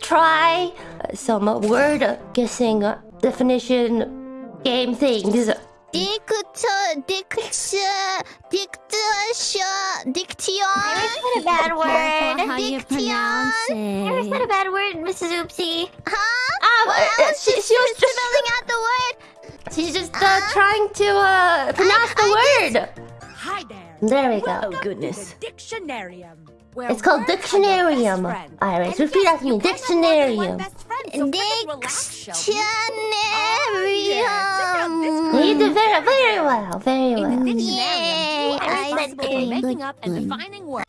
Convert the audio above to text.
try uh, some uh, word guessing uh, definition game things. Dicta, dicta, dictation, diction. Never said a bad word. how you pronounce Never said a bad word, Mrs. Oopsie. Huh? Um, Well, uh, she, she was just spelling out the word. she's just uh, trying to uh, pronounce the word. Hi there. There we go. Welcome goodness. To Dictionarium. It's called words are your best Dictionarium. friend. Iris, In repeat fact, after me. you can't have more than one Dictionarium. best friend, so freaking relax, Shelby. Dictionarium. You oh, did very, very well. Very well. Yay, I responsible for making up and defining words.